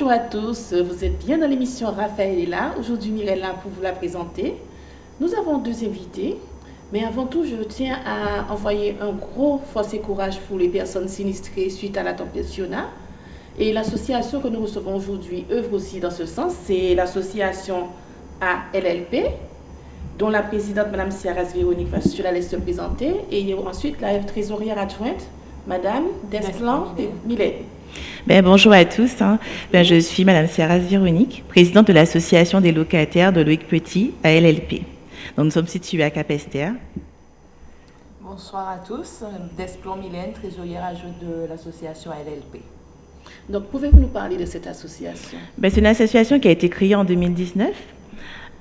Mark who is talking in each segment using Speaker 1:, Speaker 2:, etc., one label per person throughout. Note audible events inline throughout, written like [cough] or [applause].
Speaker 1: Bonjour à tous, vous êtes bien dans l'émission Raphaël est là. Aujourd'hui, Mireille pour vous la présenter. Nous avons deux invités, mais avant tout, je tiens à envoyer un gros force et courage pour les personnes sinistrées suite à la tempête Fiona. Et l'association que nous recevons aujourd'hui œuvre aussi dans ce sens, c'est l'association ALLP, dont la présidente, Mme Ciaras Véronique, va je la laisse se présenter, et ensuite la trésorière adjointe, Mme Desplan Millet.
Speaker 2: Ben, bonjour à tous. Hein. Ben, je suis Mme Ciaras Véronique, présidente de l'association des locataires de Loïc Petit à LLP. Donc, nous sommes situés à Capester.
Speaker 3: Bonsoir à tous. Desplan Mylène, trésorière adjointe de l'association LLP.
Speaker 1: Donc, pouvez-vous nous parler de cette association?
Speaker 2: Ben, C'est une association qui a été créée en 2019,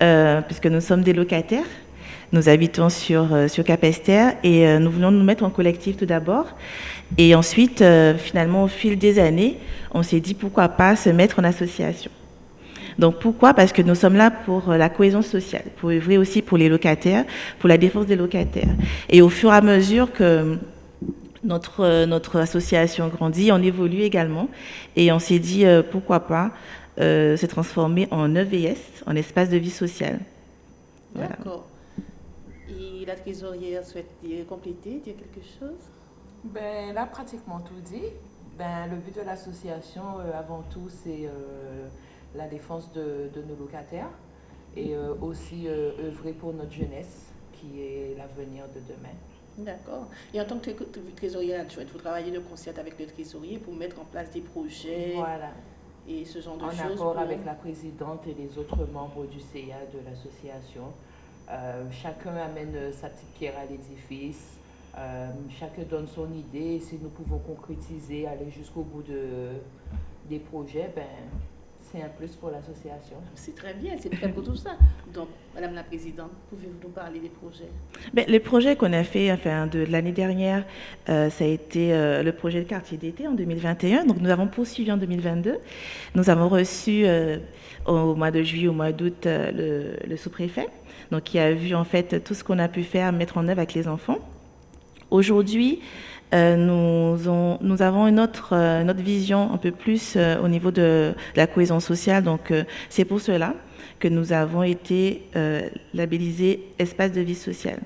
Speaker 2: euh, puisque nous sommes des locataires. Nous habitons sur, euh, sur Capester et euh, nous voulons nous mettre en collectif tout d'abord. Et ensuite, finalement, au fil des années, on s'est dit pourquoi pas se mettre en association. Donc pourquoi? Parce que nous sommes là pour la cohésion sociale, pour œuvrer aussi pour les locataires, pour la défense des locataires. Et au fur et à mesure que notre, euh, notre association grandit, on évolue également et on s'est dit euh, pourquoi pas euh, se transformer en EVS, en espace de vie sociale.
Speaker 1: D'accord. Et la trésorière souhaite compléter, dire quelque chose?
Speaker 3: Ben, Là, pratiquement tout dit. Ben, le but de l'association, avant tout, c'est la défense de, de, nos locataires et aussi œuvrer pour notre jeunesse, qui est l'avenir de demain.
Speaker 1: D'accord. Et en tant que trésorier adjointe, vous travaillez de concert avec le trésorier pour mettre en place des projets
Speaker 3: voilà.
Speaker 1: et ce genre de
Speaker 3: en
Speaker 1: choses.
Speaker 3: En accord avec la présidente et les autres membres du CA de l'association. Euh, chacun amène sa petite pierre à l'édifice. Euh, chacun donne son idée. Si nous pouvons concrétiser, aller jusqu'au bout de, des projets, ben, c'est un plus pour l'association.
Speaker 1: C'est très bien, c'est très beau tout ça. Donc, Madame la Présidente, pouvez-vous nous parler des projets?
Speaker 2: Ben, Les projets qu'on a fait enfin, de, l'année dernière, euh, ça a été euh, le projet de quartier d'été en 2021. Donc, nous avons poursuivi en 2022. Nous avons reçu euh, au mois de juillet, au mois d'août, le, le sous-préfet, donc qui a vu en fait tout ce qu'on a pu faire, mettre en œuvre avec les enfants. Aujourd'hui, euh, nous, nous, avons une autre, euh, vision un peu plus euh, au niveau de, la cohésion sociale. Donc, c'est pour cela que nous avons été labellisés espace de vie sociale.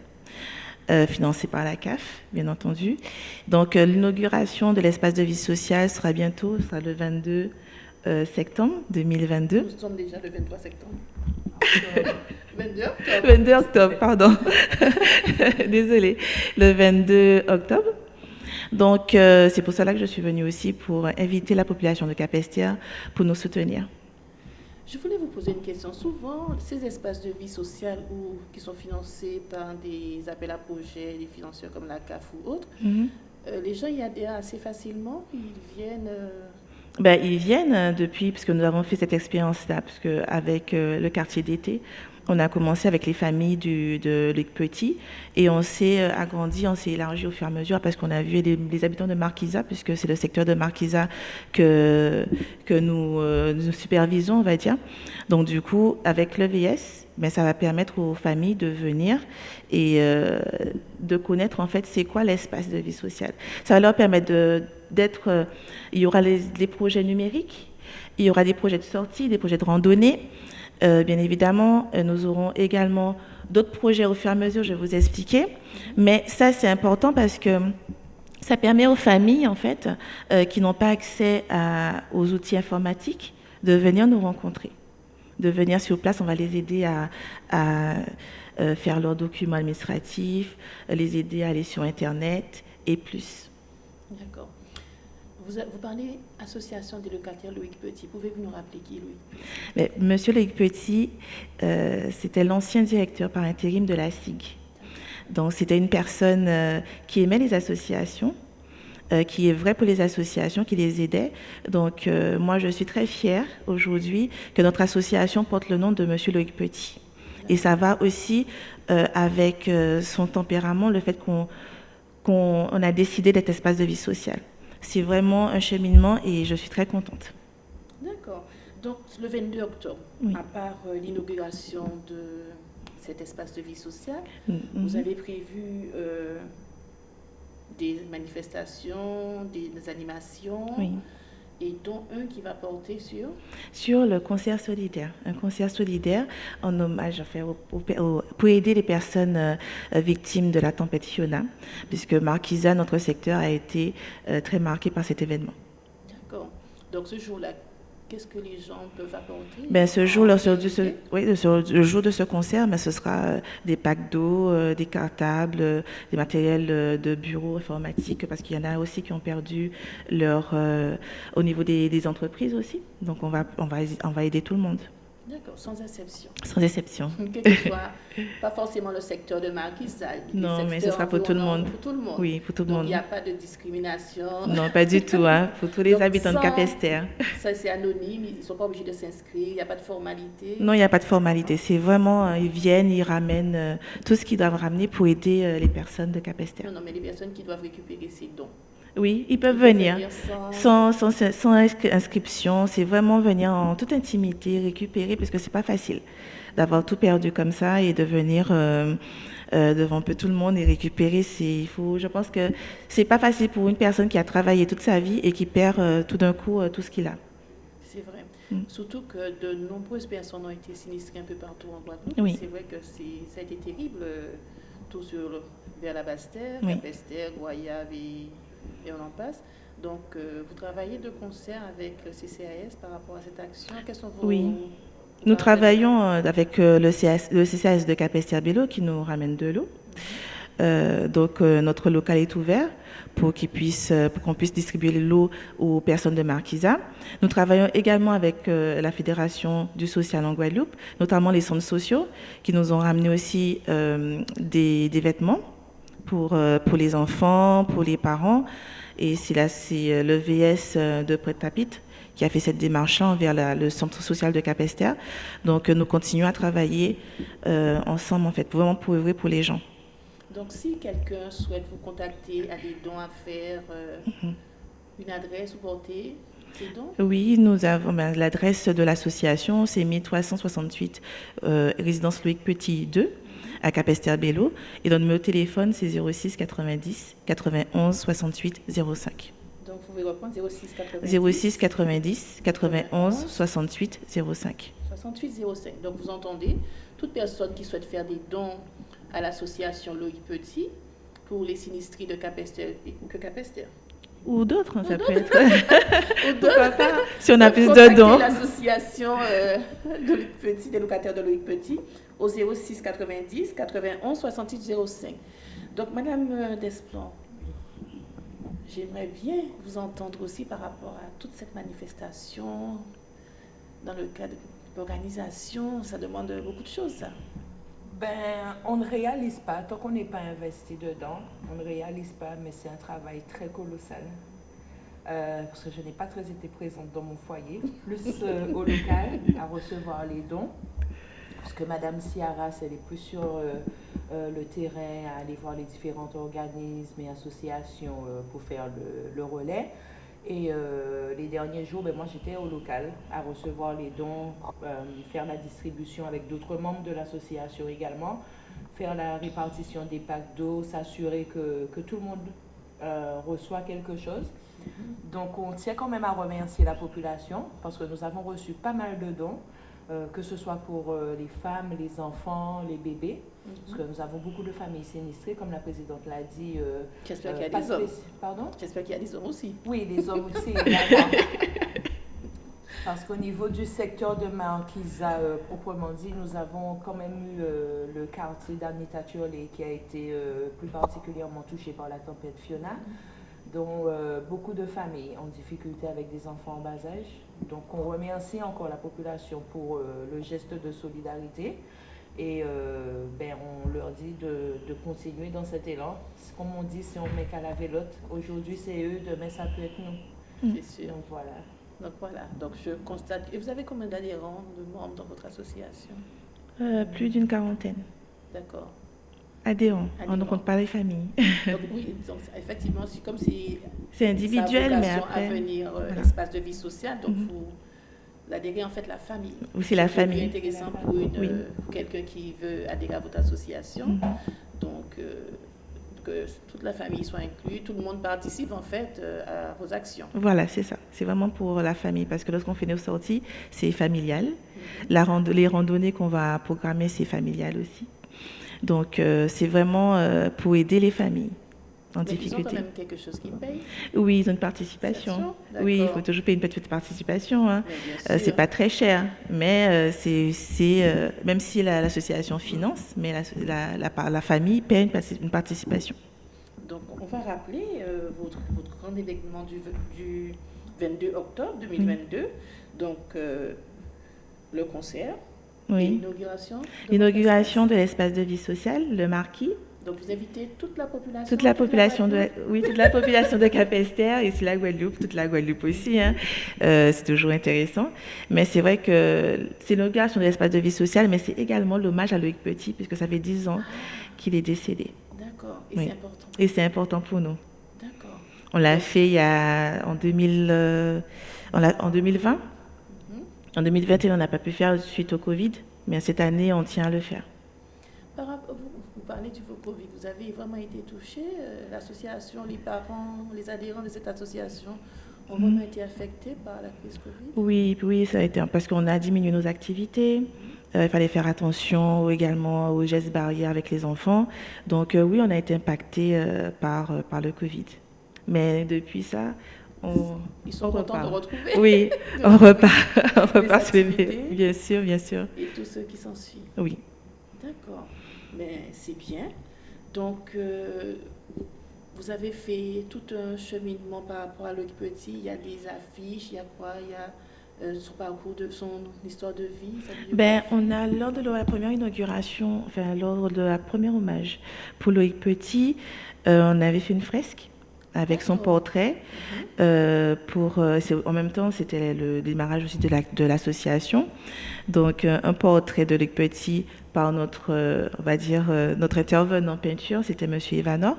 Speaker 2: financé par la CAF, bien entendu. Donc, l'inauguration de l'espace de vie sociale sera bientôt, sera le 22 septembre 2022.
Speaker 1: Nous sommes déjà le 23 septembre. [laughs] 22
Speaker 2: octobre. 22 octobre, pardon. [laughs] Désolée. Le 22 octobre. Donc, euh, c'est pour cela que je suis venue aussi pour inviter la population de Capestia pour nous soutenir.
Speaker 1: Je voulais vous poser une question. Souvent, ces espaces de vie sociale qui sont financés par des appels à projets, des financeurs comme la CAF ou autres, mhm. euh, les gens y adhèrent assez facilement. Ils viennent. Euh,
Speaker 2: ben, ils viennent depuis, puisque nous avons fait cette expérience-là, puisque avec le quartier d'été, on a commencé avec les familles du, de Luc Petit et on s'est euh, agrandi, on s'est élargi au fur et à mesure parce qu'on a vu les, habitants de Marquisa, puisque c'est le secteur de Marquisa que, que euh, nous, supervisons, on va dire. Donc du coup, avec l'EVS, ben, ça va permettre aux familles de venir et euh, de connaître en fait c'est quoi l'espace de vie sociale. Ça va leur permettre d'être... il y aura les, les projets numériques, il y aura des projets de sortie, des projets de randonnée, euh, bien évidemment, euh, nous aurons également d'autres projets au fur et à mesure, je vais vous expliquer. Mais ça, c'est important parce que ça permet aux familles, en fait, euh, qui n'ont pas accès aux outils informatiques, de venir nous rencontrer, de venir sur place. On va les aider à, à faire leurs documents administratifs, les aider à aller sur Internet et plus.
Speaker 1: D'accord. Vous, parlez Association des locataires Loïc Petit. Pouvez-vous nous rappeler qui, Louis
Speaker 2: Monsieur Loïc Petit, euh, c'était l'ancien directeur par intérim de la SIG. Donc, c'était une personne euh, qui aimait les associations, euh, qui est vrai pour les associations, qui les aidait. Donc, moi, je suis très fière aujourd'hui que notre association porte le nom de Monsieur Loïc Petit. Et ça va aussi avec son tempérament, le fait qu'on a décidé d'être espace de vie sociale c'est vraiment un cheminement et je suis très contente.
Speaker 1: D'accord. Donc le 22 octobre, à part euh, l'inauguration de cet espace de vie sociale, mm, vous mm-hmm. avez prévu euh, des manifestations, des, animations?
Speaker 2: Oui.
Speaker 1: Et dont un qui va porter sur
Speaker 2: Sur le concert solidaire, un concert solidaire en hommage à faire pour aider les personnes euh, victimes de la tempête Fiona, puisque Marquisa, notre secteur, a été euh, très marqué par cet événement.
Speaker 1: D'accord. Donc ce jour-là, Qu'est-ce que les gens peuvent apporter?
Speaker 2: Ben, ce jour, le, ce, oui, le, jour de ce concert, ben, ce sera euh, des packs d'eau, euh, des cartables, euh, des matériels de bureau informatique, parce qu'il y en a aussi qui ont perdu leur, au niveau des, des, entreprises aussi. Donc on va, on, va, on va aider tout le monde.
Speaker 1: D'accord, sans exception.
Speaker 2: Sans exception. [laughs]
Speaker 1: Quelquefois, [laughs] pas forcément le secteur de Marquis.
Speaker 2: Non, mais ce sera pour tout le monde.
Speaker 1: Pour tout le monde.
Speaker 2: Oui, pour tout le monde.
Speaker 1: il n'y a pas de discrimination.
Speaker 2: Non, pas du tout, hein, pour tous les habitants de Capester.
Speaker 1: Ça, c'est anonyme, ils ne sont pas obligés de s'inscrire, il n'y a pas de formalité.
Speaker 2: Non, il n'y a pas de formalité. C'est vraiment, euh, ils viennent, ils ramènent euh, tout ce qu'ils doivent ramener pour aider euh, les personnes de Capester.
Speaker 1: Non, non, mais les personnes qui doivent récupérer ces dons.
Speaker 2: Oui, ils peuvent venir, sans... Sans, sans, inscription. C'est vraiment venir en toute intimité, récupérer, parce que c'est pas facile d'avoir tout perdu comme ça et de venir euh, euh, devant un peu tout le monde et récupérer. Il faut, je pense que c'est pas facile pour une personne qui a travaillé toute sa vie et qui perd euh, tout d'un coup tout ce qu'il a.
Speaker 1: C'est vrai. Mm. Surtout que de nombreuses personnes ont été sinistrées un peu partout en Guadeloupe.
Speaker 2: Oui.
Speaker 1: C'est vrai que ça a été terrible, tout sur, vers la Basse-Terre, oui. la Guayave et et on en passe. Donc, euh, vous travaillez de concert avec le CCAS par rapport à cette action. Quels sont vos...
Speaker 2: Oui. Nous travaillons euh, avec euh, le, le CCAS de Capestier-Bello qui nous ramène de l'eau. donc, notre local est ouvert pour qu'on puisse, distribuer l'eau aux personnes de Marquisa. Nous travaillons également avec la Fédération du social en Guadeloupe, notamment les centres sociaux, qui nous ont ramené aussi des, des, vêtements pour, pour les enfants, pour les parents. Et c'est là, c'est euh, le VS euh, de Prêt-à-Pit qui a fait cette démarche envers le centre social de Capester. Donc, euh, nous continuons à travailler ensemble, en fait, vraiment pour œuvrer pour les gens.
Speaker 1: Donc, si quelqu'un souhaite vous contacter, a des dons à faire, mhm. une adresse, vous portez dons?
Speaker 2: Oui, nous avons ben, l'adresse de l'association, c'est 1368 résidence Loïc Petit 2 à Capester-Bello. Et notre numéro de téléphone, c'est 06 90 91 68 05.
Speaker 1: Donc, vous pouvez reprendre 06 90
Speaker 2: 06 90 91 68 05.
Speaker 1: 68 05. Donc, vous entendez, toute personne qui souhaite faire des dons à l'association Loïc Petit pour les sinistries de Capester ou que Capester.
Speaker 2: Ou d'autres, ça peut être. Ou d'autres. Si on a plus de dons.
Speaker 1: L'association euh, de Loïc Petit, des locataires de Loïc Petit, au 06 90 91 68 05. Donc, Madame euh, Desplan, j'aimerais bien vous entendre aussi par rapport à toute cette manifestation dans le cadre de l'organisation. Ça demande beaucoup de choses, ça.
Speaker 3: Ben, on ne réalise pas, tant qu'on n'est pas investi dedans, on ne réalise pas, mais c'est un travail très colossal. Euh, parce que je n'ai pas très été présente dans mon foyer, plus euh, au local, à recevoir les dons parce que Madame Ciaras, elle est plus sur euh, euh, le terrain, à aller voir les différents organismes et associations euh, pour faire le, relais. Et les derniers jours, ben, moi j'étais au local à recevoir les dons, faire la distribution avec d'autres membres de l'association également, faire la répartition des packs d'eau, s'assurer que, que, tout le monde reçoit quelque chose. Donc on tient quand même à remercier la population parce que nous avons reçu pas mal de dons. Euh, que ce soit pour euh, les femmes, les enfants, les bébés, mhm. parce que nous avons beaucoup de familles sinistrées, comme la présidente l'a dit.
Speaker 1: Euh, J'espère qu'il y a des hommes.
Speaker 3: Pardon?
Speaker 1: J'espère qu'il y a des hommes aussi.
Speaker 3: Oui, les hommes aussi. [laughs] parce qu'au niveau du secteur de Marquisa, proprement dit, nous avons quand même eu le quartier d'Anitature qui a été plus particulièrement touché par la tempête Fiona. Mhm dont euh, beaucoup de familles en difficulté avec des enfants en bas âge. Donc on remercie encore la population pour euh, le geste de solidarité et euh, ben, on leur dit de, de, continuer dans cet élan. Comme on dit, si on met qu'à la vélote, aujourd'hui c'est eux, demain ça peut être nous.
Speaker 1: C'est sûr.
Speaker 3: Donc voilà.
Speaker 1: Donc voilà, donc je constate. Et vous avez combien d'adhérents, de membres dans votre association?
Speaker 2: Plus d'une quarantaine.
Speaker 1: D'accord.
Speaker 2: Adhérents. On ne compte pas les familles.
Speaker 1: donc, oui, donc, effectivement, c'est comme si.
Speaker 2: C'est individuel, mais après.
Speaker 1: à venir euh, l'espace de vie sociale, donc mm vous l'adhérez en fait la famille.
Speaker 2: c'est la famille.
Speaker 1: C'est intéressant pour, euh, quelqu'un qui veut adhérer à votre association.
Speaker 2: Mhm.
Speaker 1: Donc, euh, que toute la famille soit inclue, tout le monde participe en fait euh, à vos actions.
Speaker 2: Voilà, c'est ça. C'est vraiment pour la famille parce que lorsqu'on fait nos sorties, c'est familial. La rando- les randonnées qu'on va programmer, c'est familial aussi. Donc, euh, c'est vraiment euh, pour aider les familles en
Speaker 1: Mais ils ont quand
Speaker 2: difficulté.
Speaker 1: même quelque chose qui paye.
Speaker 2: Oui, ils ont une participation. Oui, il faut toujours payer une petite participation. hein. Euh, c'est pas très cher, mais euh, c'est, euh, même si la- l'association finance, mais la, la, la, famille paie une, une participation.
Speaker 1: Donc, on va rappeler votre, votre grand événement du, du 22 octobre 2022. Donc, le concert,
Speaker 2: Oui.
Speaker 1: l'inauguration. de
Speaker 2: l'espace de vie sociale, le marquis.
Speaker 1: Donc, vous invitez toute la population.
Speaker 2: toute la population de, oui, toute la population de Cap-Esther et sur la Guadeloupe, toute la Guadeloupe aussi. hein. Euh, c'est toujours intéressant. Mais c'est vrai que c'est l'inauguration de l'espace de vie sociale, mais c'est également l'hommage à Loïc Petit, puisque ça fait 10 ans qu'il est décédé.
Speaker 1: D'accord. Et
Speaker 2: Oui.
Speaker 1: c'est important.
Speaker 2: Et c'est important pour nous.
Speaker 1: D'accord.
Speaker 2: On l'a fait il y a, en, 2000, euh, l'a- en 2020. En 2021, on n'a pas pu faire suite au Covid, mais cette année, on tient à le faire.
Speaker 1: Par rapport- vous, vous parlez du Covid, vous avez vraiment été touché. euh, L'association, les parents, les adhérents de cette association ont vraiment été affectés par la crise Covid?
Speaker 2: Oui, oui, ça a été parce qu'on a diminué nos activités. Euh, il fallait faire attention également aux gestes barrières avec les enfants. Donc euh, oui, on a été impacté euh, par, par le Covid. Mais depuis ça, on,
Speaker 1: Ils sont
Speaker 2: on
Speaker 1: contents
Speaker 2: repart.
Speaker 1: de retrouver.
Speaker 2: Oui, [laughs] on repart, on repart sur les-. Bien sûr, bien sûr.
Speaker 1: Et tous ceux qui s'en suivent.
Speaker 2: Oui.
Speaker 1: D'accord. Mais c'est bien. Donc, euh, vous avez fait tout un cheminement par rapport à Loïc Petit. Il y a des affiches, il y a quoi? Il y a euh, son parcours, de son histoire de vie.
Speaker 2: Ben, on a, lors de la première inauguration, enfin, lors de la première hommage pour Loïc Petit, euh, on avait fait une fresque avec son portrait. euh, pour, euh, en même temps, c'était le démarrage aussi de la- de l'association. Donc, euh, un portrait de Loïc Petit par notre, on va dire, notre intervenant en peinture, c'était Monsieur Ivanov,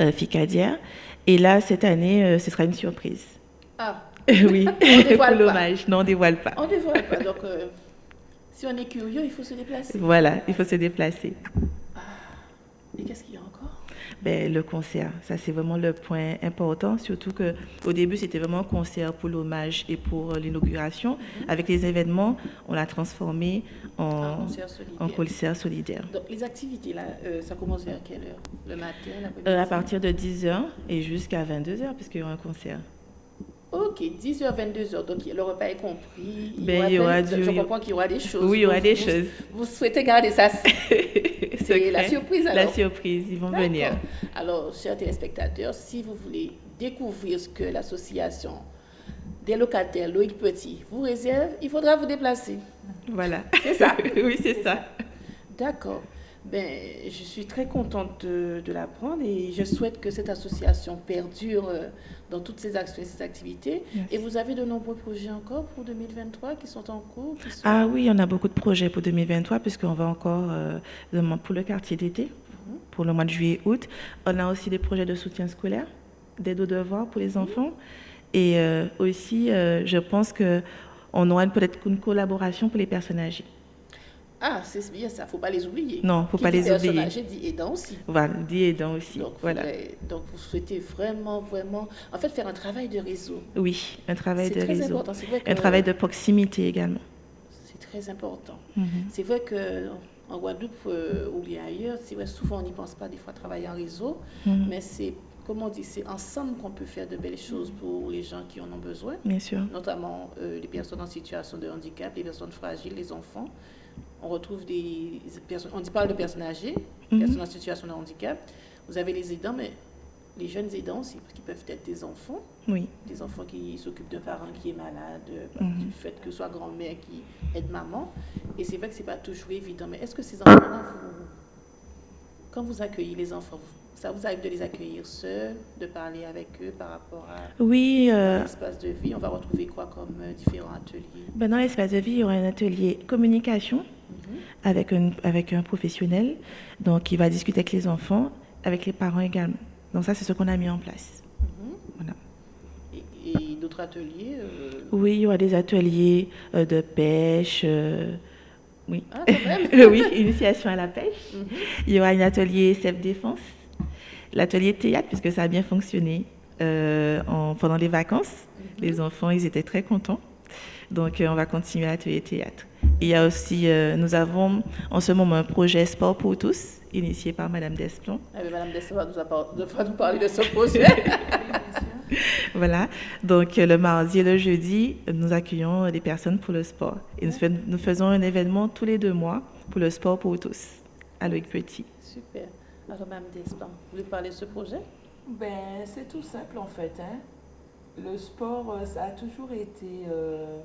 Speaker 2: euh, Ficadière. Et là, cette année, euh, ce sera une surprise.
Speaker 1: Ah, [laughs]
Speaker 2: oui,
Speaker 1: On dévoile
Speaker 2: pour l'hommage. Non, on dévoile pas.
Speaker 1: on ne dévoile pas. Donc, [laughs] si on est curieux, il faut se déplacer.
Speaker 2: Voilà, il faut se déplacer.
Speaker 1: Et qu'est-ce qu'il y a encore?
Speaker 2: Ben, le concert, ça c'est vraiment le point important, surtout que au début c'était vraiment un concert pour l'hommage et pour euh, l'inauguration. Avec les événements, on l'a transformé en,
Speaker 1: concert solidaire.
Speaker 2: en concert solidaire.
Speaker 1: Donc, les activités, là, euh, ça commence vers quelle heure? Le matin,
Speaker 2: Euh, à partir de 10h et jusqu'à 22h, puisqu'il y aura un concert.
Speaker 1: Ok, 10h, 22h, donc le repas est compris.
Speaker 2: Ben, il y aura
Speaker 1: plein-
Speaker 2: du-
Speaker 1: Je comprends qu'il y aura des choses.
Speaker 2: Oui, il y aura des
Speaker 1: vous-
Speaker 2: choses.
Speaker 1: Vous souhaitez garder ça [laughs] C'est la surprise
Speaker 2: La surprise, ils vont venir.
Speaker 1: Alors, chers téléspectateurs, si vous voulez découvrir ce que l'association des locataires Loïc Petit vous réserve, il faudra vous déplacer.
Speaker 2: Voilà.
Speaker 1: C'est ça [laughs]
Speaker 2: oui, c'est ça.
Speaker 1: D'accord. Ben, je suis très contente de, de l'apprendre et je souhaite que cette association perdure euh, dans toutes ses actions et ses activités. Et vous avez de nombreux projets encore pour 2023 qui sont en cours sont-
Speaker 2: Ah oui, on a beaucoup de projets pour 2023 puisqu'on va encore euh, pour le quartier d'été, pour le mois de juillet-août. On a aussi des projets de soutien scolaire, d'aide aux devoirs pour les enfants. Et euh, aussi, euh, je pense que on aura peut-être une collaboration pour les personnes âgées.
Speaker 1: Ah, c'est bien ça, faut pas les oublier.
Speaker 2: Non, faut
Speaker 1: Qui
Speaker 2: pas
Speaker 1: dit
Speaker 2: les oublier.
Speaker 1: âgée dit aidant aussi.
Speaker 2: Voilà, dit aidant aussi.
Speaker 1: Donc,
Speaker 2: voilà.
Speaker 1: donc, vous souhaitez vraiment, vraiment, en fait, faire un travail de réseau.
Speaker 2: Oui, un travail
Speaker 1: C'est
Speaker 2: de
Speaker 1: très
Speaker 2: réseau.
Speaker 1: important. C'est vrai que
Speaker 2: Un travail de proximité également.
Speaker 1: c'est très important.
Speaker 2: Mhm.
Speaker 1: C'est vrai que en Guadeloupe euh, ou bien ailleurs, c'est vrai, souvent on n'y pense pas des fois travailler en réseau,
Speaker 2: Mhm.
Speaker 1: mais c'est, comme on dit, c'est ensemble qu'on peut faire de belles choses pour les gens qui en ont besoin,
Speaker 2: Bien sûr.
Speaker 1: notamment euh, les personnes en situation de handicap, les personnes fragiles, les enfants. On retrouve des personnes, on dit parle de personnes âgées,
Speaker 2: Mhm.
Speaker 1: personnes en situation de handicap. Vous avez les aidants, mais les jeunes aidants aussi, qui peuvent être des enfants,
Speaker 2: Oui.
Speaker 1: des enfants qui s'occupent d'un parent qui est malade, euh,
Speaker 2: Mhm.
Speaker 1: du fait que ce soit grand-mère qui aide maman. Et c'est vrai que c'est pas toujours évident. Mais est-ce que ces enfants-là, vous- quand vous accueillez les enfants, vous- ça vous arrive de les accueillir seuls, de parler avec eux par rapport à
Speaker 2: Oui, euh,
Speaker 1: l'espace de vie? On va retrouver quoi comme euh, différents ateliers?
Speaker 2: Ben, dans l'espace de vie, il y aura un atelier communication
Speaker 1: Mhm.
Speaker 2: avec un, avec un professionnel. Donc, il va discuter avec les enfants, avec les parents également. Donc, ça, c'est ce qu'on a mis en place.
Speaker 1: Mhm.
Speaker 2: Voilà.
Speaker 1: Et, d'autres ateliers euh,
Speaker 2: Oui, il y aura des ateliers euh, de pêche, euh, Oui.
Speaker 1: Ah, quand même. [laughs]
Speaker 2: oui, initiation à la pêche.
Speaker 1: Mhm.
Speaker 2: Il y aura un atelier self-défense, l'atelier théâtre, puisque ça a bien fonctionné euh, en- pendant les vacances.
Speaker 1: Mhm.
Speaker 2: Les enfants, ils étaient très contents. Donc, euh, on va continuer l'atelier théâtre. Il y a aussi, euh, nous avons en ce moment un projet Sport pour tous, initié par Madame Desplon.
Speaker 1: Ah, Madame Dessau va nous, appar- va nous parler de ce projet. [laughs]
Speaker 2: Voilà. Donc, le mardi et le jeudi, nous accueillons des personnes pour le sport. Et nous, fais- nous faisons un événement tous les deux mois pour le sport pour tous, à Loïc Petit.
Speaker 1: Super. Alors, Mme Desplan, vous voulez parler de ce projet?
Speaker 3: Ben, c'est tout simple en fait. Hein. Le sport, euh, ça a toujours été, euh,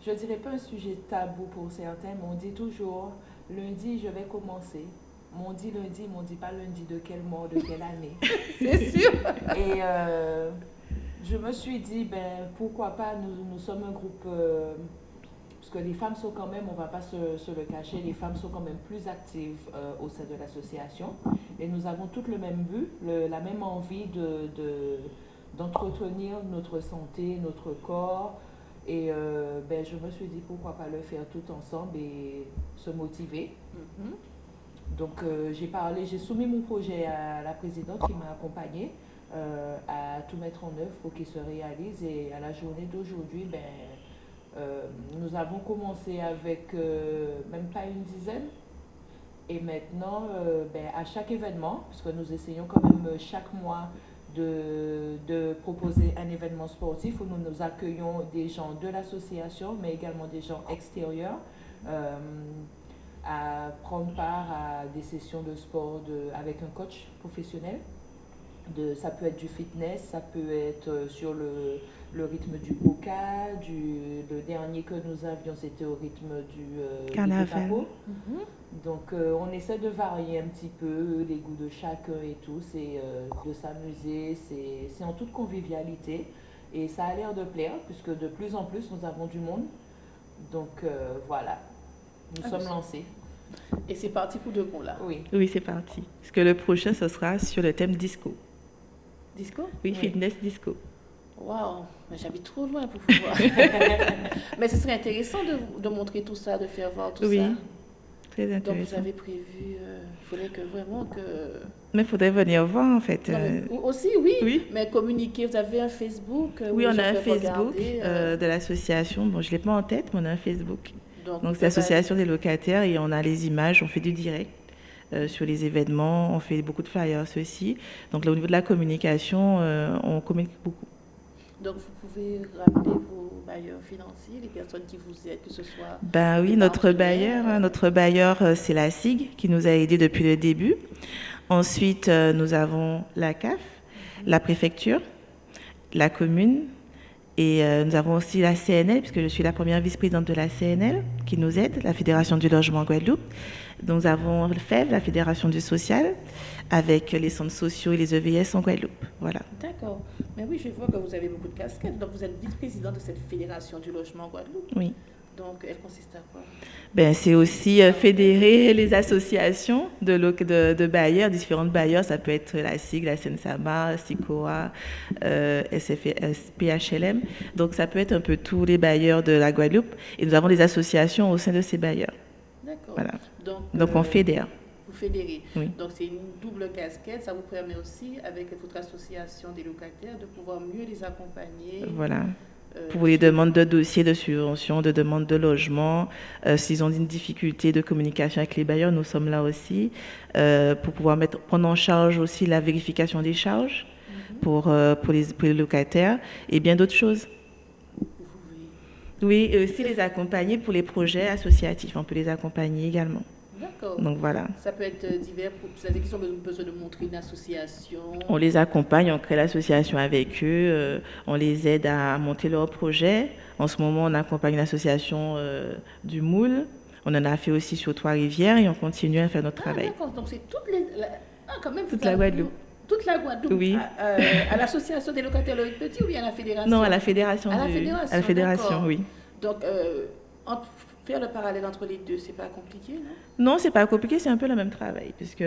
Speaker 3: je dirais pas un sujet tabou pour certains, mais on dit toujours, lundi, je vais commencer. M'on dit lundi, m'on dit pas lundi de quel mois, de quelle année. [laughs]
Speaker 1: C'est sûr.
Speaker 3: Et euh, je me suis dit, ben, pourquoi pas, nous, nous sommes un groupe, euh, que les femmes sont quand même, on va pas se, se le cacher, les femmes sont quand même plus actives euh, au sein de l'association. Et nous avons toutes le même but, le- la même envie de, de- d'entretenir notre santé, notre corps. Et euh, ben, je me suis dit, pourquoi pas le faire tout ensemble et se motiver.
Speaker 1: Mhm.
Speaker 3: Donc euh, j'ai parlé, j'ai soumis mon projet à la présidente qui m'a accompagnée à tout mettre en œuvre pour qu'il se réalise. Et à la journée d'aujourd'hui, ben, euh, nous avons commencé avec euh, même pas une dizaine. Et maintenant, euh, ben, à chaque événement, puisque nous essayons quand même chaque mois de, de proposer un événement sportif où nous nous accueillons des gens de l'association, mais également des gens extérieurs. à prendre part à des sessions de sport avec un coach professionnel. De, ça peut être du fitness, ça peut être euh, sur le, le rythme du boca, du, le dernier que nous avions c'était au rythme du, euh,
Speaker 2: Carnaval.
Speaker 1: Mhm.
Speaker 3: Donc euh, on essaie de varier un petit peu les goûts de chacun et tout, c'est euh, de s'amuser, c'est c'est en toute convivialité et ça a l'air de plaire puisque de plus en plus nous avons du monde. Donc euh, voilà, nous
Speaker 1: Ah,
Speaker 3: sommes lancés.
Speaker 1: Et c'est parti pour de bon là.
Speaker 3: Oui.
Speaker 2: Oui, c'est parti. Parce que le prochain, ce sera sur le thème disco.
Speaker 1: Disco?
Speaker 2: Oui,
Speaker 3: Oui.
Speaker 2: fitness disco.
Speaker 1: Waouh, mais j'habite trop loin pour pouvoir. [laughs] mais ce serait intéressant de, de montrer tout ça, de faire voir tout
Speaker 2: Oui,
Speaker 1: ça.
Speaker 2: Très
Speaker 1: Donc vous
Speaker 2: intéressant.
Speaker 1: avez prévu, euh, il faudrait que vraiment que...
Speaker 2: Mais il faudrait venir voir, en fait.
Speaker 1: Non, mais
Speaker 2: euh,
Speaker 1: aussi, oui,
Speaker 2: oui.
Speaker 1: mais communiquer, vous avez un Facebook euh,
Speaker 2: Oui, on a un Facebook euh, de l'association. Bon, je ne l'ai pas en tête, mais on a un Facebook.
Speaker 1: donc,
Speaker 2: c'est l'association des locataires et on a les images, on fait du direct euh, sur les événements, on fait beaucoup de flyers aussi. Donc, là, au niveau de la communication, euh, on communique beaucoup.
Speaker 1: Donc vous pouvez rappeler vos bailleurs financiers, les personnes qui vous aident, que ce soit...
Speaker 2: Ben oui, notre bailleur, hein,
Speaker 1: euh.
Speaker 2: notre bailleur, c'est la SIG qui nous a aidés depuis le début. Ensuite, nous avons la CAF, la préfecture, la commune et euh, nous avons aussi la CNL, puisque je suis la première vice-présidente de la CNL qui nous aide, la Fédération du logement en Guadeloupe. Nous avons le FEV, la Fédération du social, avec les centres sociaux et les EVS en Guadeloupe. Voilà.
Speaker 1: D'accord. Mais oui, je vois que vous avez beaucoup de casquettes. Donc vous êtes vice-président de cette fédération du logement en Guadeloupe.
Speaker 2: Oui.
Speaker 1: Donc elle consiste à quoi?
Speaker 2: Ben, c'est aussi euh, fédérer les associations de, loc- de, de bailleurs, différentes bailleurs. Ça peut être la SIG, la SNSAMA, SICOA, euh, SFS, PHLM. Donc, ça peut être un peu tous les bailleurs de la Guadeloupe. Et nous avons des associations au sein de ces bailleurs.
Speaker 1: D'accord.
Speaker 2: Voilà.
Speaker 1: Donc,
Speaker 2: Donc,
Speaker 1: euh,
Speaker 2: on fédère.
Speaker 1: Vous fédérez.
Speaker 2: Oui.
Speaker 1: Donc c'est une double casquette. Ça vous permet aussi, avec votre association des locataires, de pouvoir mieux les accompagner.
Speaker 2: Voilà.
Speaker 1: euh,
Speaker 2: Pour les demandes de dossiers de subvention, de demandes de logement, euh, s'ils ont une difficulté de communication avec les bailleurs, nous sommes là aussi. Euh, pour pouvoir mettre, prendre en charge aussi la vérification des charges
Speaker 1: Mhm.
Speaker 2: pour, pour, les, pour les locataires et bien d'autres choses. Oui, et aussi les accompagner pour les projets associatifs. On peut les accompagner également.
Speaker 1: D'accord.
Speaker 2: Donc voilà,
Speaker 1: Ça peut être euh, divers pour ceux qui ont besoin de montrer une association.
Speaker 2: on les accompagne, on crée l'association avec eux, euh, on les aide à monter leur projet. En ce moment, on accompagne l'association euh, du Moule. On en a fait aussi sur Trois-Rivières et on continue à faire notre
Speaker 1: Ah,
Speaker 2: travail.
Speaker 1: d'accord. Donc c'est toutes les. la- Ah, quand même.
Speaker 2: Toute la Guadeloupe.
Speaker 1: Toute la Guadeloupe.
Speaker 2: Oui.
Speaker 1: À, euh, à l'association des locataires Loïc Petit ou bien à la fédération?
Speaker 2: Non, à la fédération.
Speaker 1: À la
Speaker 2: du-
Speaker 1: fédération,
Speaker 2: à la fédération,
Speaker 1: d'accord.
Speaker 2: oui.
Speaker 1: Donc, euh, entre- faire le parallèle entre les deux, c'est pas compliqué, non?
Speaker 2: Non, c'est pas compliqué, c'est un peu le même travail, puisque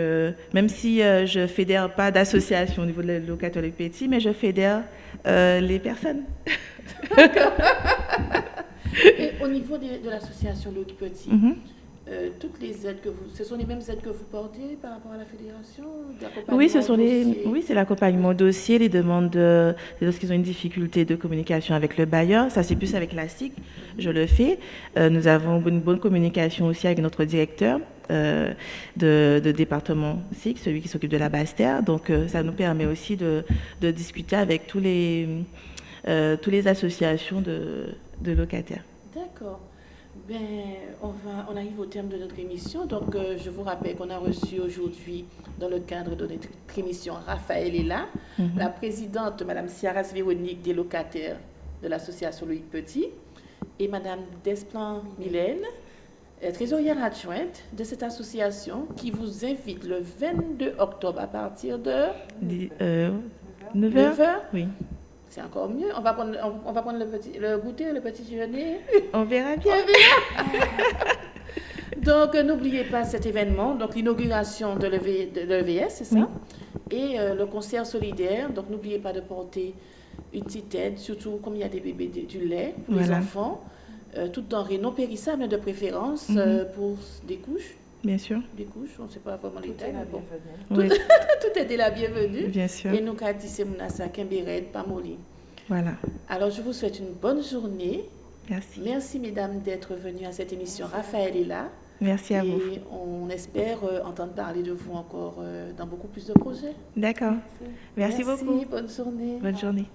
Speaker 2: même si euh, je fédère pas d'association au niveau de locataires les petits, mais je fédère euh, les personnes. [laughs]
Speaker 1: Et au niveau de, de l'association Loïc Petit,
Speaker 2: Mhm.
Speaker 1: Euh, toutes les aides que vous, ce sont les mêmes aides que vous portez par rapport à la fédération
Speaker 2: Oui, ce sont les, oui, c'est l'accompagnement au dossier, les demandes de, lorsqu'ils ont une difficulté de communication avec le bailleur. Ça, c'est plus avec la SIC, je le fais. Euh, nous avons une bonne communication aussi avec notre directeur euh, de, de département SIC, celui qui s'occupe de la Basse-Terre. Donc, ça nous permet aussi de, de discuter avec tous les, tous les associations de, de locataires.
Speaker 1: D'accord. Ben, on, va, on arrive au terme de notre émission. Donc, euh, je vous rappelle qu'on a reçu aujourd'hui, dans le cadre de notre émission, Raphaël est là,
Speaker 2: Mhm.
Speaker 1: la présidente, Madame Ciaras Véronique, des locataires de l'association Loïc Petit, et Madame Desplan Mylène, euh, trésorière adjointe de cette association, qui vous invite le 22 octobre à partir de
Speaker 2: Dix- euh, 9 heures?
Speaker 1: 9h.
Speaker 2: Oui.
Speaker 1: C'est encore mieux. On va prendre, on, on va prendre le, petit, le goûter, le petit déjeuner.
Speaker 2: On verra bien. [laughs]
Speaker 1: Donc, n'oubliez pas cet événement, donc l'inauguration de l'EV de l'EVS, c'est ça? Et euh, le concert solidaire. Donc, n'oubliez pas de porter une petite aide, surtout comme il y a des bébés, du- du lait pour les enfants. Euh, tout denrée non périssable de préférence
Speaker 2: Mhm.
Speaker 1: euh, pour des couches.
Speaker 2: Bien sûr.
Speaker 1: Des couches, on ne sait pas vraiment les
Speaker 3: Tout est
Speaker 1: tailles,
Speaker 3: la
Speaker 1: mais bon.
Speaker 3: bienvenue.
Speaker 2: Oui, [laughs]
Speaker 1: Tout est la bienvenue.
Speaker 2: bien sûr.
Speaker 1: Et nous, Kadis et Mounassa, Kembered, Pamoli.
Speaker 2: Voilà.
Speaker 1: Alors, je vous souhaite une bonne journée.
Speaker 2: Merci.
Speaker 1: Merci, mesdames, d'être venues à cette émission. Raphaël est là.
Speaker 2: Merci à vous.
Speaker 1: Et on espère euh, entendre parler de vous encore euh, dans beaucoup plus de projets.
Speaker 2: D'accord. Merci beaucoup.
Speaker 1: Bonne journée.
Speaker 2: Bonne journée.